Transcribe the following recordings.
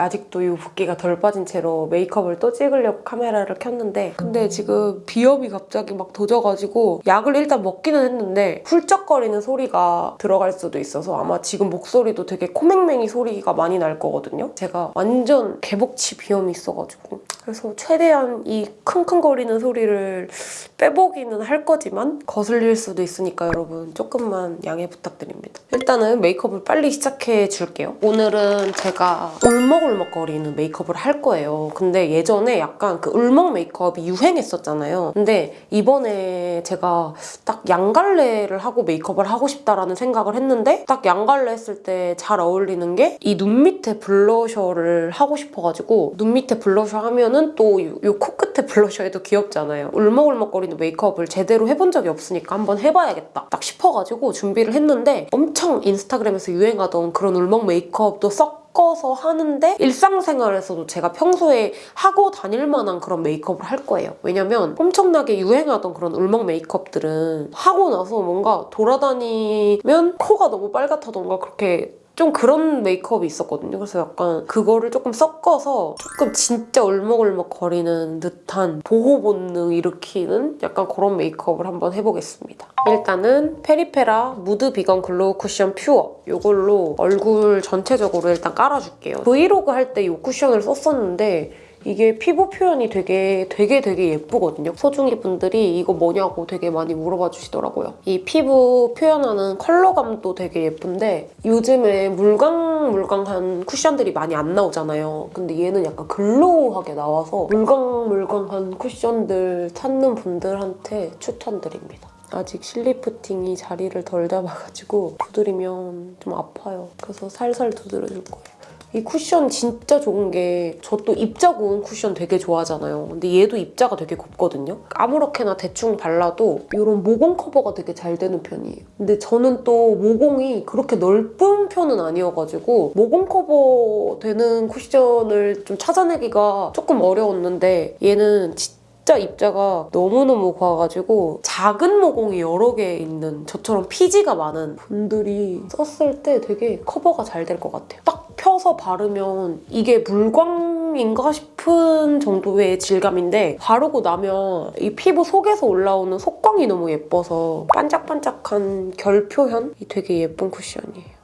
아직도 이 붓기가 덜 빠진 채로 메이크업을 또 찍으려고 카메라를 켰는데 근데 지금 비염이 갑자기 막 도져가지고 약을 일단 먹기는 했는데 훌쩍거리는 소리가 들어갈 수도 있어서 아마 지금 목소리도 되게 코맹맹이 소리가 많이 날 거거든요. 제가 완전 개복치 비염이 있어가지고 그래서 최대한 이 킁킁거리는 소리를 빼보기는 할 거지만 거슬릴 수도 있으니까 여러분 조금만 양해 부탁드립니다. 일단은 메이크업을 빨리 시작해 줄게요. 오늘은 제가 울먹 울먹거리는 메이크업을 할 거예요. 근데 예전에 약간 그 울먹 메이크업이 유행했었잖아요. 근데 이번에 제가 딱 양갈래를 하고 메이크업을 하고 싶다라는 생각을 했는데 딱 양갈래 했을 때 잘 어울리는 게 이 눈 밑에 블러셔를 하고 싶어가지고 눈 밑에 블러셔 하면은 또요 코끝에 블러셔 해도 귀엽잖아요. 울먹울먹거리는 메이크업을 제대로 해본 적이 없으니까 한번 해봐야겠다 딱 싶어가지고 준비를 했는데 엄청 인스타그램에서 유행하던 그런 울먹 메이크업도 섞어서 하는데 일상생활에서도 제가 평소에 하고 다닐 만한 그런 메이크업을 할 거예요. 왜냐면 엄청나게 유행하던 그런 울먹 메이크업들은 하고 나서 뭔가 돌아다니면 코가 너무 빨갛다던가 그렇게 좀 그런 메이크업이 있었거든요. 그래서 약간 그거를 조금 섞어서 조금 진짜 울먹울먹 거리는 듯한 보호 본능 일으키는 약간 그런 메이크업을 한번 해보겠습니다. 일단은 페리페라 무드 비건 글로우 쿠션 퓨어 이걸로 얼굴 전체적으로 일단 깔아줄게요. 브이로그 할 때 이 쿠션을 썼었는데 이게 피부 표현이 되게 되게 되게 예쁘거든요. 소중이 분들이 이거 뭐냐고 되게 많이 물어봐 주시더라고요. 이 피부 표현하는 컬러감도 되게 예쁜데 요즘에 물광물광한 쿠션들이 많이 안 나오잖아요. 근데 얘는 약간 glow하게 나와서 물광물광한 쿠션들 찾는 분들한테 추천드립니다. 아직 실리프팅이 자리를 덜 잡아가지고 두드리면 좀 아파요. 그래서 살살 두드려줄 거예요. 이 쿠션 진짜 좋은 게 저 또 입자 고운 쿠션 되게 좋아하잖아요. 근데 얘도 입자가 되게 곱거든요. 아무렇게나 대충 발라도 이런 모공 커버가 되게 잘 되는 편이에요. 근데 저는 또 모공이 그렇게 넓은 편은 아니어가지고 모공 커버 되는 쿠션을 좀 찾아내기가 조금 어려웠는데 얘는 진짜 진짜 입자가 너무너무 고와가지고 작은 모공이 여러 개 있는 저처럼 피지가 많은 분들이 썼을 때 되게 커버가 잘 될 것 같아요. 딱 펴서 바르면 이게 물광인가 싶은 정도의 질감인데 바르고 나면 이 피부 속에서 올라오는 속광이 너무 예뻐서 반짝반짝한 결 표현이 되게 예쁜 쿠션이에요.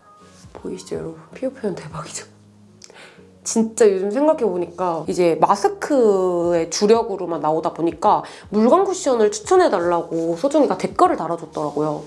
보이시죠 여러분? 피부 표현 대박이죠? 진짜 요즘 생각해보니까 이제 마스크의 주력으로만 나오다 보니까 물광 쿠션을 추천해달라고 소중이가 댓글을 달아줬더라고요.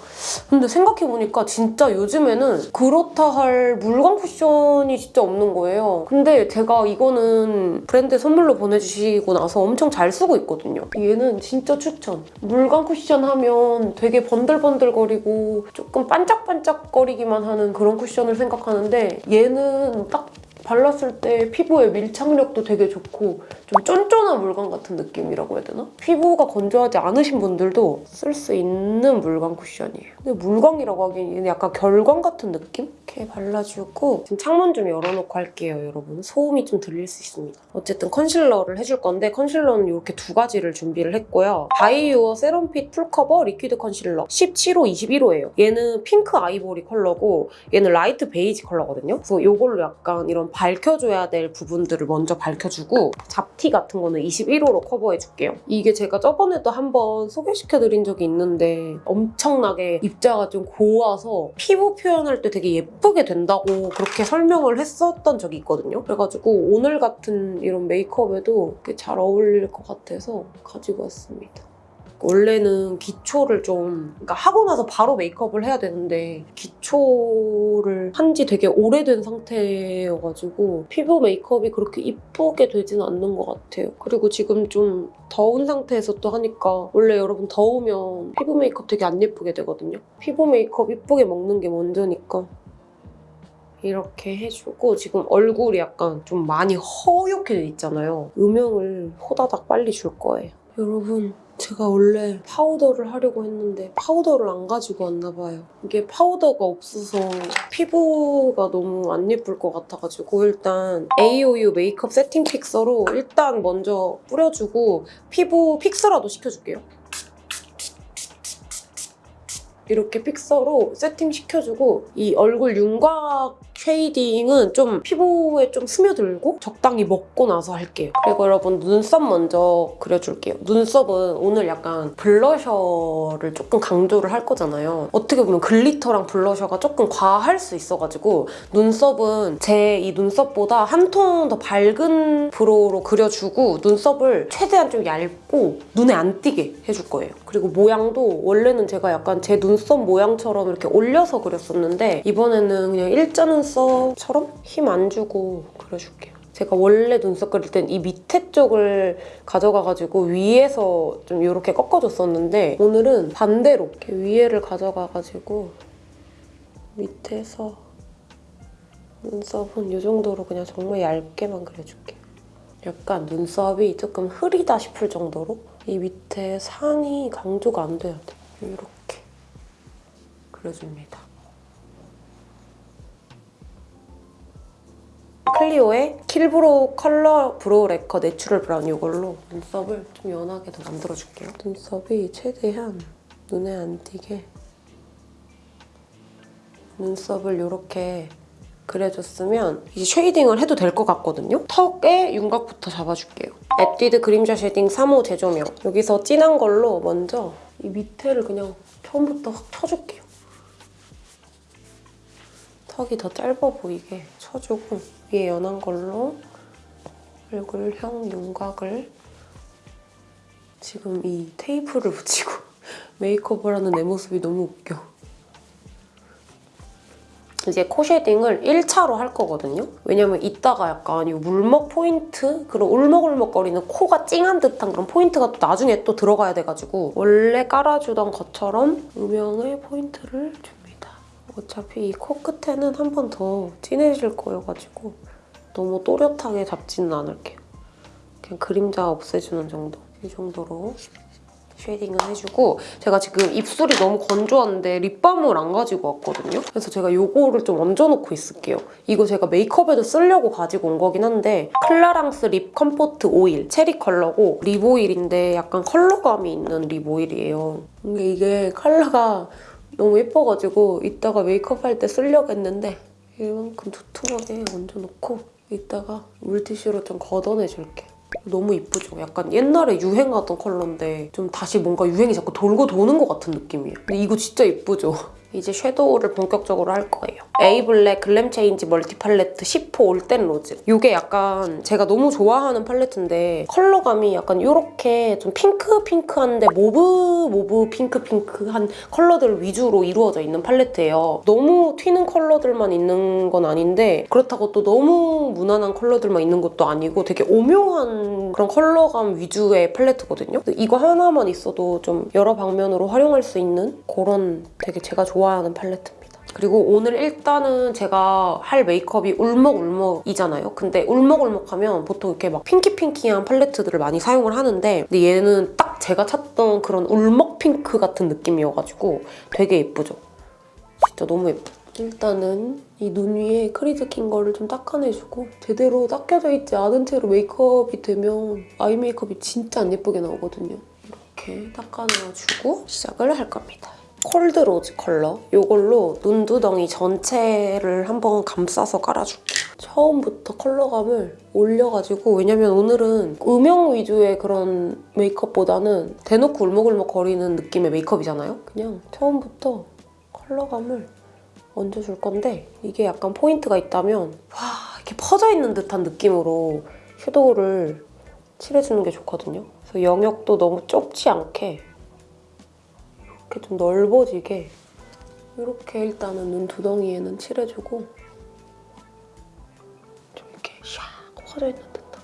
근데 생각해보니까 진짜 요즘에는 그렇다 할 물광 쿠션이 진짜 없는 거예요. 근데 제가 이거는 브랜드 선물로 보내주시고 나서 엄청 잘 쓰고 있거든요. 얘는 진짜 추천. 물광 쿠션 하면 되게 번들번들거리고 조금 반짝반짝거리기만 하는 그런 쿠션을 생각하는데 얘는 딱 발랐을 때 피부의 밀착력도 되게 좋고 좀 쫀쫀한 물광 같은 느낌이라고 해야 되나? 피부가 건조하지 않으신 분들도 쓸 수 있는 물광 쿠션이에요. 근데 물광이라고 하기엔 약간 결광 같은 느낌? 이렇게 발라주고 지금 창문 좀 열어놓고 할게요, 여러분. 소음이 좀 들릴 수 있습니다. 어쨌든 컨실러를 해줄 건데 컨실러는 이렇게 두 가지를 준비를 했고요. 바이유어 세럼핏 풀커버 리퀴드 컨실러 17호, 21호예요. 얘는 핑크 아이보리 컬러고 얘는 라이트 베이지 컬러거든요. 그래서 이걸로 약간 이런 밝혀줘야 될 부분들을 먼저 밝혀주고 잡티 같은 거는 21호로 커버해줄게요. 이게 제가 저번에도 한번 소개시켜드린 적이 있는데 엄청나게 입자가 좀 고와서 피부 표현할 때 되게 예쁘게 된다고 그렇게 설명을 했었던 적이 있거든요. 그래가지고 오늘 같은 이런 메이크업에도 꽤잘 어울릴 것 같아서 가지고 왔습니다. 원래는 기초를 좀 그러니까 하고 나서 바로 메이크업을 해야 되는데 기초를 한 지 되게 오래된 상태여가지고 피부 메이크업이 그렇게 이쁘게 되진 않는 것 같아요. 그리고 지금 좀 더운 상태에서 또 하니까 원래 여러분 더우면 피부 메이크업 되게 안 예쁘게 되거든요. 피부 메이크업 이쁘게 먹는 게 먼저니까 이렇게 해주고 지금 얼굴이 약간 좀 많이 허옇게 돼 있잖아요. 음영을 호다닥 빨리 줄 거예요. 여러분 제가 원래 파우더를 하려고 했는데 파우더를 안 가지고 왔나 봐요. 이게 파우더가 없어서 피부가 너무 안 예쁠 것 같아가지고 일단 AOU 메이크업 세팅 픽서로 일단 먼저 뿌려주고 피부 fix라도 시켜줄게요. 이렇게 픽서로 세팅시켜주고 이 얼굴 윤곽 쉐이딩은 좀 피부에 좀 스며들고 적당히 먹고 나서 할게요. 그리고 여러분 눈썹 먼저 그려줄게요. 눈썹은 오늘 약간 블러셔를 조금 강조를 할 거잖아요. 어떻게 보면 글리터랑 블러셔가 조금 과할 수 있어가지고 눈썹은 제 이 눈썹보다 한 톤 더 밝은 brow로 그려주고 눈썹을 최대한 좀 얇고 눈에 안 띄게 해줄 거예요. 그리고 모양도 원래는 제가 약간 제 눈썹 모양처럼 이렇게 올려서 그렸었는데 이번에는 그냥 일자 눈썹 처럼 힘 안 주고 그려줄게요. 제가 원래 눈썹 그릴 땐 이 밑에 쪽을 가져가가지고 위에서 좀 이렇게 꺾어줬었는데 오늘은 반대로 이렇게 위에를 가져가가지고 밑에서 눈썹은 이 정도로 그냥 정말 얇게만 그려줄게요. 약간 눈썹이 조금 흐리다 싶을 정도로 이 밑에 산이 강조가 안 돼야 돼. 이렇게 그려줍니다. 클리오의 킬브로우 컬러 브로우 래커 내추럴 브라운 이걸로 눈썹을 좀 연하게 더 만들어줄게요. 눈썹이 최대한 눈에 안 띄게 눈썹을 이렇게 그려줬으면 이제 쉐이딩을 해도 될 것 같거든요. 턱에 윤곽부터 잡아줄게요. 에뛰드 그림자 쉐이딩 3호 제조명. 여기서 진한 걸로 먼저 이 밑에를 그냥 처음부터 확 쳐줄게요. 턱이 더 짧아 보이게 쳐주고 위에 연한 걸로 얼굴형 윤곽을 지금 이 테이프를 붙이고 메이크업을 하는 내 모습이 너무 웃겨. 이제 코 쉐딩을 1차로 할 거거든요. 왜냐면 이따가 약간 이 울먹 포인트? 그런 울먹울먹거리는 코가 찡한 듯한 그런 포인트가 또 나중에 또 들어가야 돼가지고 원래 깔아주던 것처럼 음영의 포인트를 줍니다. 어차피 이 코 끝에는 한 번 더 진해질 거여가지고 너무 또렷하게 잡지는 않을게요. 그냥 그림자 없애주는 정도. 이 정도로 쉐이딩을 해주고 제가 지금 입술이 너무 건조한데 립밤을 안 가지고 왔거든요. 그래서 제가 이거를 좀 얹어놓고 있을게요. 이거 제가 메이크업에도 쓰려고 가지고 온 거긴 한데 클라랑스 립 컴포트 오일 체리 컬러고 립 오일인데 약간 컬러감이 있는 립 오일이에요. 근데 이게 컬러가 너무 예뻐가지고 이따가 메이크업 할 때 쓰려고 했는데 이만큼 두툼하게 얹어놓고 이따가 물티슈로 좀 걷어내줄게요. 너무 이쁘죠? 약간 옛날에 유행하던 컬러인데 좀 다시 뭔가 유행이 자꾸 돌고 도는 것 같은 느낌이에요. 근데 이거 진짜 이쁘죠? 이제 섀도우를 본격적으로 할 거예요. 에이블랙 글램 체인지 멀티 팔레트 10호 올댓 로즈. 이게 약간 제가 너무 좋아하는 팔레트인데 컬러감이 약간 이렇게 좀 핑크핑크한데 mauve mauve 핑크핑크한 컬러들 위주로 이루어져 있는 팔레트예요. 너무 튀는 컬러들만 있는 건 아닌데 그렇다고 또 너무 무난한 컬러들만 있는 것도 아니고 되게 오묘한 그런 컬러감 위주의 팔레트거든요. 이거 하나만 있어도 좀 여러 방면으로 활용할 수 있는 그런 되게 제가 좋아하는 팔레트입니다. 그리고 오늘 일단은 제가 할 메이크업이 울먹울먹이잖아요. 근데 울먹울먹하면 보통 이렇게 막 pinky pinky한 팔레트들을 많이 사용을 하는데 근데 얘는 딱 제가 찾던 그런 울먹 핑크 같은 느낌이어가지고 되게 예쁘죠? 진짜 너무 예뻐. 일단은 이 눈 위에 crease 낀 거를 좀 닦아내주고 제대로 닦여져 있지 않은 채로 메이크업이 되면 아이 메이크업이 진짜 안 예쁘게 나오거든요. 이렇게 닦아내주고 시작을 할 겁니다. 콜드 로즈 컬러 이걸로 눈두덩이 전체를 한번 감싸서 깔아줄게요. 처음부터 컬러감을 올려가지고 왜냐면 오늘은 음영 위주의 그런 메이크업보다는 대놓고 울먹울먹 거리는 느낌의 메이크업이잖아요. 그냥 처음부터 컬러감을 얹어줄 건데 이게 약간 포인트가 있다면 와 이렇게 퍼져 있는 듯한 느낌으로 섀도우를 칠해주는 게 좋거든요. 그래서 영역도 너무 좁지 않게 이렇게 좀 넓어지게 이렇게 일단은 눈 두덩이에는 칠해주고 좀 이렇게 샥 퍼져 있는 듯한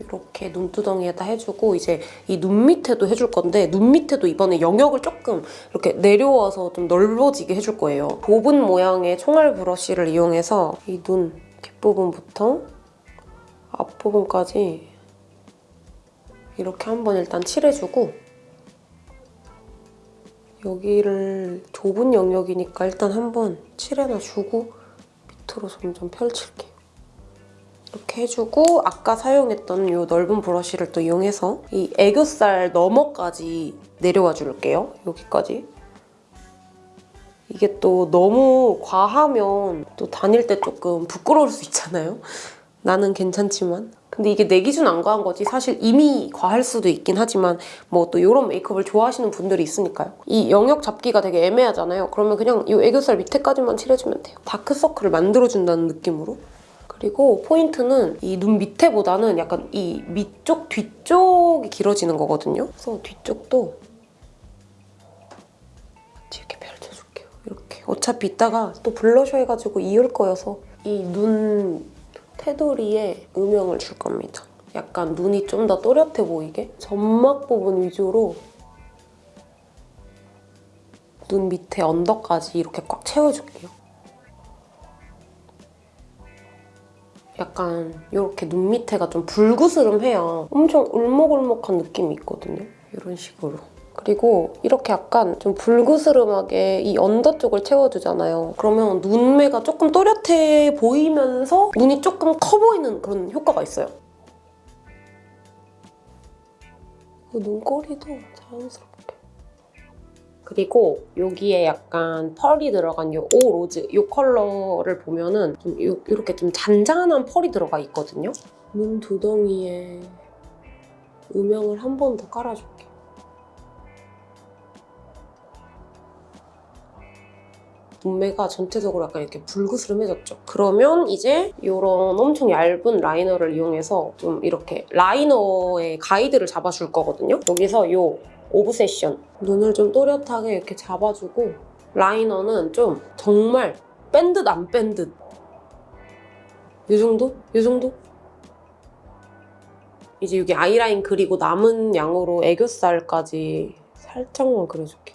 이렇게 눈두덩이에다 해주고 이제 이 눈 밑에도 해줄 건데 눈 밑에도 이번에 영역을 조금 이렇게 내려와서 좀 넓어지게 해줄 거예요. 보분 모양의 총알 브러쉬를 이용해서 이 눈 뒷부분부터 앞부분까지 이렇게 한번 일단 칠해주고 여기를 좁은 영역이니까 일단 한번 칠해놔 주고 밑으로 점점 펼칠게요. 이렇게 해주고 아까 사용했던 이 넓은 브러쉬를 또 이용해서 이 애교살 너머까지 내려와 줄게요. 여기까지. 이게 또 너무 과하면 또 다닐 때 조금 부끄러울 수 있잖아요. 나는 괜찮지만. 근데 이게 내 기준 안 과한 거지 사실 이미 과할 수도 있긴 하지만 뭐 또 이런 메이크업을 좋아하시는 분들이 있으니까요. 이 영역 잡기가 되게 애매하잖아요. 그러면 그냥 이 애교살 밑에까지만 칠해주면 돼요. 다크서클을 만들어준다는 느낌으로. 그리고 포인트는 이 눈 밑에보다는 약간 이 밑쪽, 뒤쪽이 길어지는 거거든요. 그래서 뒤쪽도 같이 이렇게 펼쳐줄게요. 이렇게. 어차피 이따가 또 블러셔 해가지고 이을 거여서 이 눈 테두리에 음영을 줄 겁니다. 약간 눈이 좀 더 또렷해 보이게 점막 부분 위주로 눈 밑에 언더까지 이렇게 꽉 채워줄게요. 약간 이렇게 눈 밑에가 좀 불구스름해야 엄청 울먹울먹한 느낌이 있거든요. 이런 식으로. 그리고 이렇게 약간 좀 불그스름하게 이 언더 쪽을 채워주잖아요. 그러면 눈매가 조금 또렷해 보이면서 눈이 조금 커 보이는 그런 효과가 있어요. 그 눈꼬리도 자연스럽게. 그리고 여기에 약간 펄이 들어간 이 오 로즈 이 컬러를 보면은 좀 요- 이렇게 좀 잔잔한 펄이 들어가 있거든요. 눈 두덩이에 음영을 한 번 더 깔아줄게 요. 눈매가 전체적으로 약간 이렇게 불그스름해졌죠. 그러면 이제 이런 엄청 얇은 라이너를 이용해서 좀 이렇게 라이너의 가이드를 잡아줄 거거든요. 여기서 이 오브세션 눈을 좀 또렷하게 이렇게 잡아주고 라이너는 좀 정말 뺀 듯 안 뺀 듯. 이 정도? 이 정도? 이제 여기 아이라인 그리고 남은 양으로 애교살까지 살짝만 그려줄게요.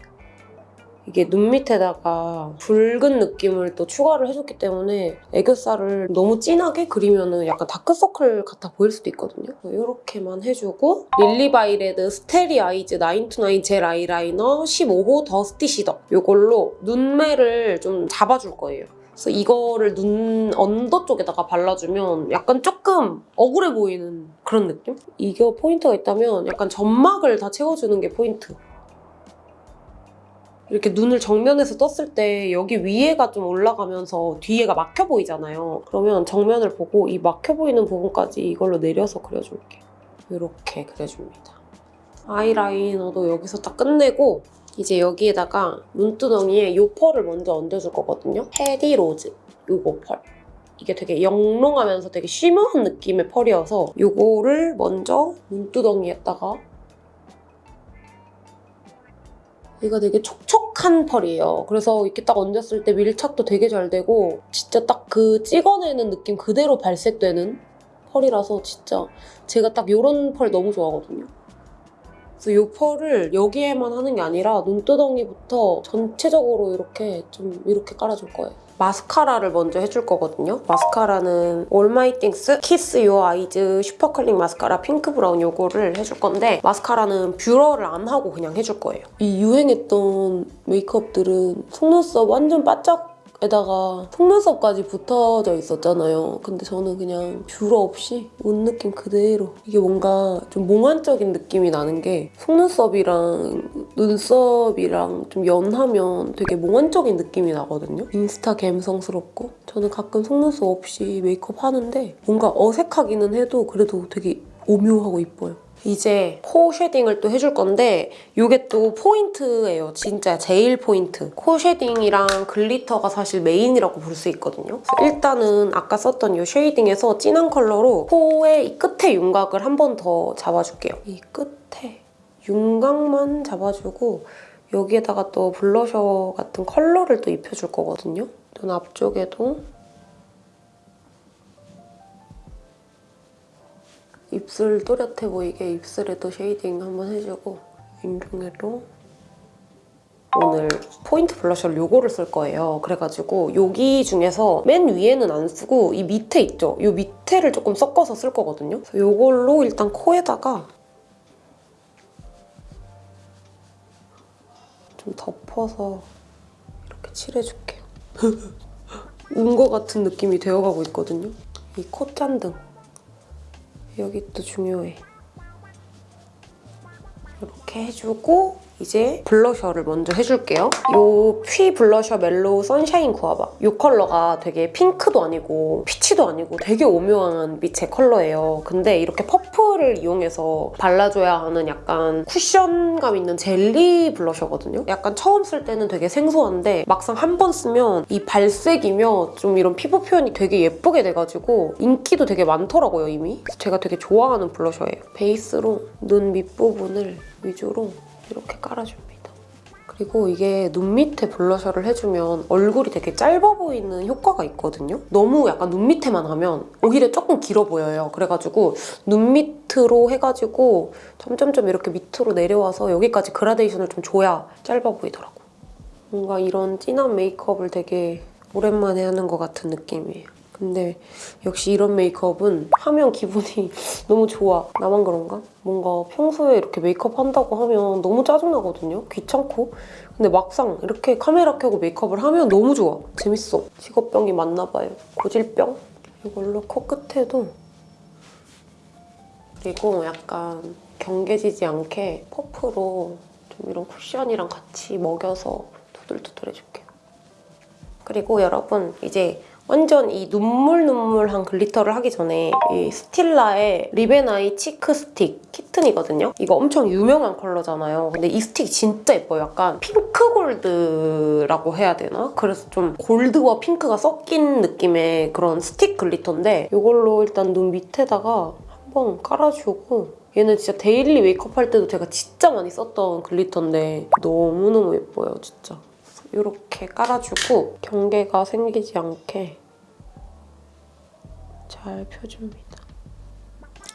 이게 눈 밑에다가 붉은 느낌을 또 추가를 해줬기 때문에 애교살을 너무 진하게 그리면 약간 다크서클 같아 보일 수도 있거든요. 이렇게만 해주고 릴리바이레드 Starry Eyes 9 to 9 Gel Eyeliner 15호 Dusty Cedar 이걸로 눈매를 좀 잡아줄 거예요. 그래서 이거를 눈 언더 쪽에다가 발라주면 약간 조금 억울해 보이는 그런 느낌? 이게 포인트가 있다면 약간 점막을 다 채워주는 게 포인트. 이렇게 눈을 정면에서 떴을 때 여기 위에가 좀 올라가면서 뒤에가 막혀 보이잖아요. 그러면 정면을 보고 이 막혀 보이는 부분까지 이걸로 내려서 그려줄게요. 이렇게 그려줍니다. 아이라이너도 여기서 딱 끝내고 이제 여기에다가 눈두덩이에 요 펄을 먼저 얹어줄 거거든요. 헤디 로즈 요거 펄. 이게 되게 영롱하면서 되게 쉬머한 느낌의 펄이어서 요거를 먼저 눈두덩이에다가 얘가 되게 촉촉한 펄이에요. 그래서 이렇게 딱 얹었을 때 밀착도 되게 잘 되고 진짜 딱 그 찍어내는 느낌 그대로 발색되는 펄이라서 진짜 제가 딱 이런 펄 너무 좋아하거든요. 그래서 이 펄을 여기에만 하는 게 아니라 눈두덩이부터 전체적으로 이렇게 좀 이렇게 깔아줄 거예요. 마스카라를 먼저 해줄 거거든요. 마스카라는 올마이띵스 Kiss Your Eyes Super Curling Mascara Pink Brown 요거를 해줄 건데 마스카라는 뷰러를 안 하고 그냥 해줄 거예요. 이 유행했던 메이크업들은 속눈썹 완전 바짝 에다가 속눈썹까지 붙어져 있었잖아요. 근데 저는 그냥 뷰러 없이 옷 느낌 그대로 이게 뭔가 좀 몽환적인 느낌이 나는 게 속눈썹이랑 눈썹이랑 좀 연하면 되게 몽환적인 느낌이 나거든요. 인스타 감성스럽고 저는 가끔 속눈썹 없이 메이크업 하는데 뭔가 어색하기는 해도 그래도 되게 오묘하고 이뻐요. 이제 코 shading을 또 해줄 건데 이게 또 포인트예요. 진짜 제일 포인트. 코 shading이랑 glitter가 사실 메인이라고 볼 수 있거든요. 일단은 아까 썼던 이 shading에서 진한 컬러로 코의 이 끝에 윤곽을 한 번 더 잡아줄게요. 이 끝에 윤곽만 잡아주고 여기에다가 또 블러셔 같은 컬러를 또 입혀줄 거거든요. 눈 앞쪽에도 입술 또렷해 보이게 입술에도 shading 한번 해주고 인중에도 오늘 포인트 블러셔를 요거를 쓸 거예요. 그래가지고 여기 중에서 맨 위에는 안 쓰고 이 밑에 있죠? 이 밑에를 조금 섞어서 쓸 거거든요. 그래서 요걸로 일단 코에다가 좀 덮어서 이렇게 칠해줄게요. 운 거 같은 느낌이 되어가고 있거든요. 이 콧잔등 여기 또 중요해. 이렇게 해주고 이제 블러셔를 먼저 해줄게요. 이피 블러셔 Mellow Sunshine Guava. 이 컬러가 되게 핑크도 아니고 peach도 아니고 되게 오묘한 빛의 컬러예요. 근데 이렇게 퍼프를 이용해서 발라줘야 하는 약간 쿠션감 있는 젤리 블러셔거든요. 약간 처음 쓸 때는 되게 생소한데 막상 한 번 쓰면 이 발색이며 좀 이런 피부 표현이 되게 예쁘게 돼가지고 인기도 되게 많더라고요, 이미. 제가 되게 좋아하는 블러셔예요. 베이스로 눈 밑부분을 위주로 이렇게 깔아줍니다. 그리고 이게 눈 밑에 블러셔를 해주면 얼굴이 되게 짧아 보이는 효과가 있거든요. 너무 약간 눈 밑에만 하면 오히려 조금 길어 보여요. 그래가지고 눈 밑으로 해가지고 점점점 이렇게 밑으로 내려와서 여기까지 그라데이션을 좀 줘야 짧아 보이더라고. 뭔가 이런 진한 메이크업을 되게 오랜만에 하는 것 같은 느낌이에요. 근데 역시 이런 메이크업은 하면 기분이 너무 좋아. 나만 그런가? 뭔가 평소에 이렇게 메이크업 한다고 하면 너무 짜증나거든요. 귀찮고. 근데 막상 이렇게 카메라 켜고 메이크업을 하면 너무 좋아. 재밌어. 직업병이 맞나 봐요. 고질병? 이걸로 코끝에도 그리고 약간 경계지지 않게 퍼프로 좀 이런 쿠션이랑 같이 먹여서 두들두들 해줄게요. 그리고 여러분 이제 완전 이 눈물 눈물한 glitter를 하기 전에 이 스틸라의 Lip and Eye Cheek Stick Kitten이거든요. 이거 엄청 유명한 컬러잖아요. 근데 이 스틱 진짜 예뻐요. 약간 핑크 골드라고 해야 되나? 그래서 좀 골드와 핑크가 섞인 느낌의 그런 스틱 glitter인데 이걸로 일단 눈 밑에다가 한번 깔아주고 얘는 진짜 daily 메이크업 할 때도 제가 진짜 많이 썼던 glitter인데 너무너무 예뻐요, 진짜. 이렇게 깔아주고 경계가 생기지 않게 잘 펴줍니다.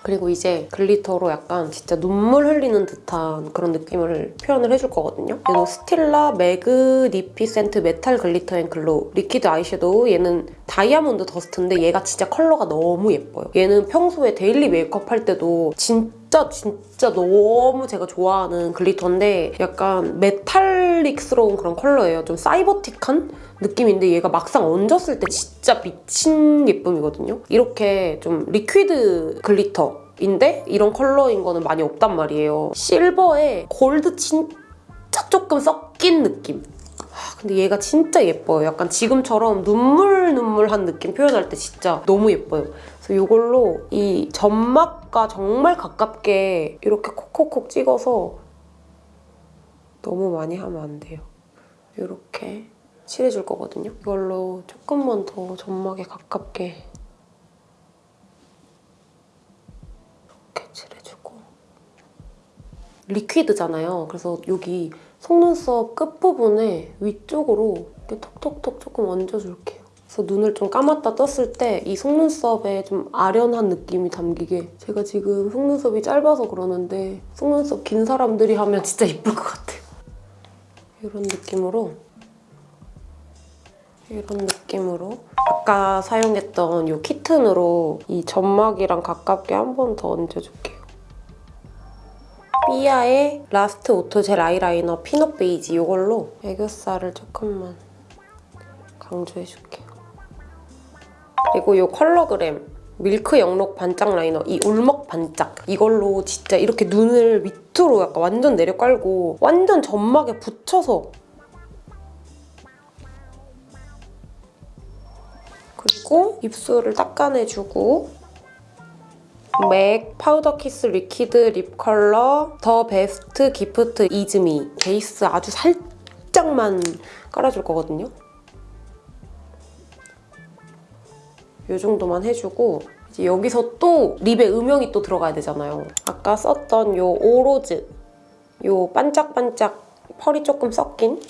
그리고 이제 glitter로 약간 진짜 눈물 흘리는 듯한 그런 느낌을 표현을 해줄 거거든요. 얘는 스틸라 Magnificent Metal Glitter and Glow Liquid Eyeshadow 얘는 Diamond Dust인데 얘가 진짜 컬러가 너무 예뻐요. 얘는 평소에 daily 메이크업 할 때도 진짜 진짜 너무 제가 좋아하는 glitter인데 약간 metallic스러운 그런 컬러예요. 좀 cyber틱한 느낌인데 얘가 막상 얹었을 때 진짜 미친 예쁨이거든요. 이렇게 좀 liquid glitter인데 이런 컬러인 거는 많이 없단 말이에요. 실버에 골드 진짜 조금 섞인 느낌. 하, 근데 얘가 진짜 예뻐요. 약간 지금처럼 눈물 눈물한 느낌 표현할 때 진짜 너무 예뻐요. 그래서 이걸로 이 점막과 정말 가깝게 이렇게 콕콕콕 찍어서 너무 많이 하면 안 돼요. 이렇게 칠해줄 거거든요. 이걸로 조금만 더 점막에 가깝게 이렇게 칠해주고 리퀴드잖아요. 그래서 여기 속눈썹 끝부분에 위쪽으로 이렇게 톡톡톡 조금 얹어줄게요. 그래서 눈을 좀 감았다 떴을 때 이 속눈썹에 좀 아련한 느낌이 담기게 제가 지금 속눈썹이 짧아서 그러는데 속눈썹 긴 사람들이 하면 진짜 예쁠 것 같아요. 이런 느낌으로 이런 느낌으로 아까 사용했던 이 Kitten으로 이 점막이랑 가깝게 한 번 더 얹어줄게요. 삐아의 Last Auto Gel Eyeliner Peanut Beige 이걸로 애교살을 조금만 강조해줄게요. 그리고 이 컬러그램 밀크 영롱 반짝 라이너 이 울먹 반짝 이걸로 진짜 이렇게 눈을 밑으로 약간 완전 내려 깔고 완전 점막에 붙여서 그리고 입술을 닦아내주고 맥 Powder Kiss Liquid Lip Color The Best Gift Is Me 베이스 아주 살짝만 깔아줄 거거든요. 이 정도만 해주고 이제 여기서 또 lip에 음영이 또 들어가야 되잖아요. 아까 썼던 이 오로즈 이 반짝반짝 펄이 조금 섞인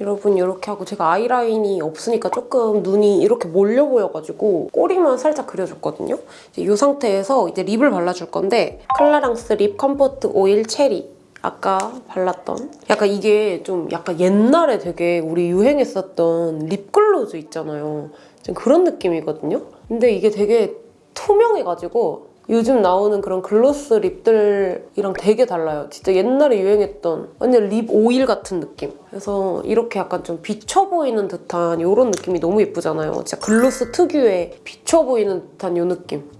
여러분 이렇게 하고 제가 아이라인이 없으니까 조금 눈이 이렇게 몰려 보여가지고 꼬리만 살짝 그려줬거든요. 이 상태에서 이제 lip을 발라줄 건데 클라랑스 Lip Comfort Oil Cherry 아까 발랐던 약간 이게 좀 약간 옛날에 되게 우리 유행했었던 립글로스 있잖아요. 좀 그런 느낌이거든요. 근데 이게 되게 투명해가지고 요즘 나오는 그런 gloss lip들이랑 되게 달라요. 진짜 옛날에 유행했던 완전 lip oil 같은 느낌. 그래서 이렇게 약간 좀 비쳐 보이는 듯한 이런 느낌이 너무 예쁘잖아요. 진짜 gloss 특유의 비쳐 보이는 듯한 이 느낌.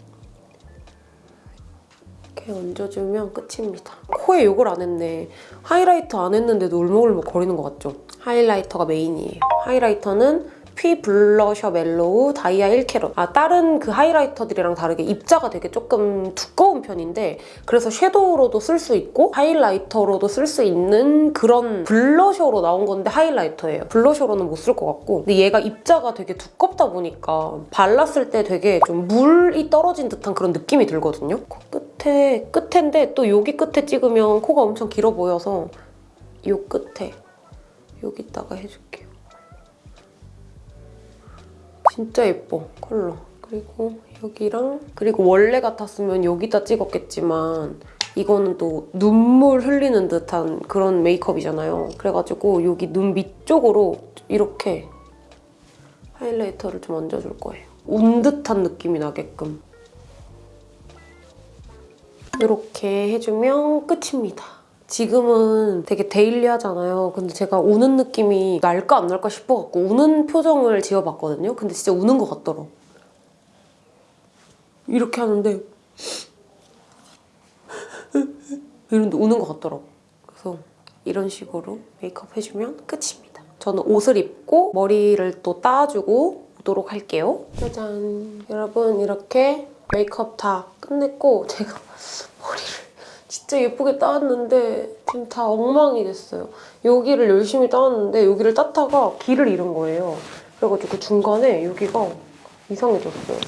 이렇게 얹어주면 끝입니다. 코에 요걸 안 했네. highlighter 안 했는데도 울먹울먹 거리는 것 같죠? highlighter가 main이에요. highlighter는 fwee blusher mellow 다이아 1캐럿. 아 다른 그 highlighter들이랑 다르게 입자가 되게 조금 두꺼운 편인데 그래서 shadow로도 쓸 수 있고 highlighter로도 쓸 수 있는 그런 blusher로 나온 건데 highlighter예요. blusher로는 못 쓸 것 같고 근데 얘가 입자가 되게 두껍다 보니까 발랐을 때 되게 좀 물이 떨어진 듯한 그런 느낌이 들거든요. 코 끝에 끝인데 또 여기 끝에 찍으면 코가 엄청 길어 보여서 이 끝에 여기다가 해줄게요. 진짜 예뻐 컬러. 그리고 여기랑 그리고 원래 같았으면 여기다 찍었겠지만 이거는 또 눈물 흘리는 듯한 그런 메이크업이잖아요. 그래가지고 여기 눈 밑쪽으로 이렇게 하이라이터를 좀 얹어줄 거예요. 운 듯한 느낌이 나게끔. 이렇게 해주면 끝입니다 지금은 되게 데일리하잖아요. 근데 제가 우는 느낌이 날까 안 날까 싶어갖고 우는 표정을 지어봤거든요. 근데 진짜 우는 것 같더라. 이렇게 하는데 이런데 우는 것 같더라고. 그래서 이런 식으로 메이크업 해주면 끝입니다. 저는 옷을 입고 머리를 또 따주고 오도록 할게요. 짜잔. 여러분 이렇게 메이크업 다 끝냈고 제가 머리를 진짜 예쁘게 따왔는데 지금 다 엉망이 됐어요. 여기를 열심히 따왔는데 여기를 따다가 길을 잃은 거예요. 그래가지고 중간에 여기가 이상해졌어요.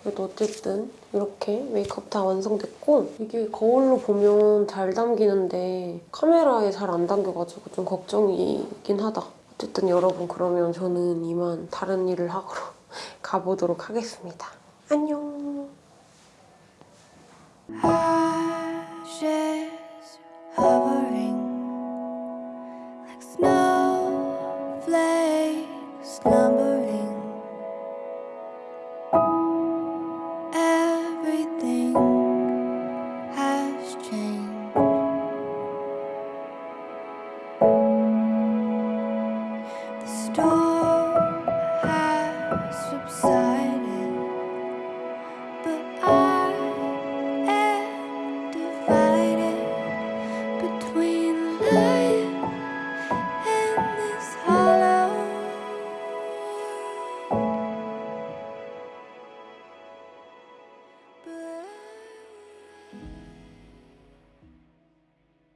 그래도 어쨌든 이렇게 메이크업 다 완성됐고 이게 거울로 보면 잘 담기는데 카메라에 잘 안 담겨가지고 좀 걱정이긴 하다. 어쨌든 여러분 그러면 저는 이만 다른 일을 하러 가보도록 하겠습니다. 안녕. Hovering like snowflakes slumbering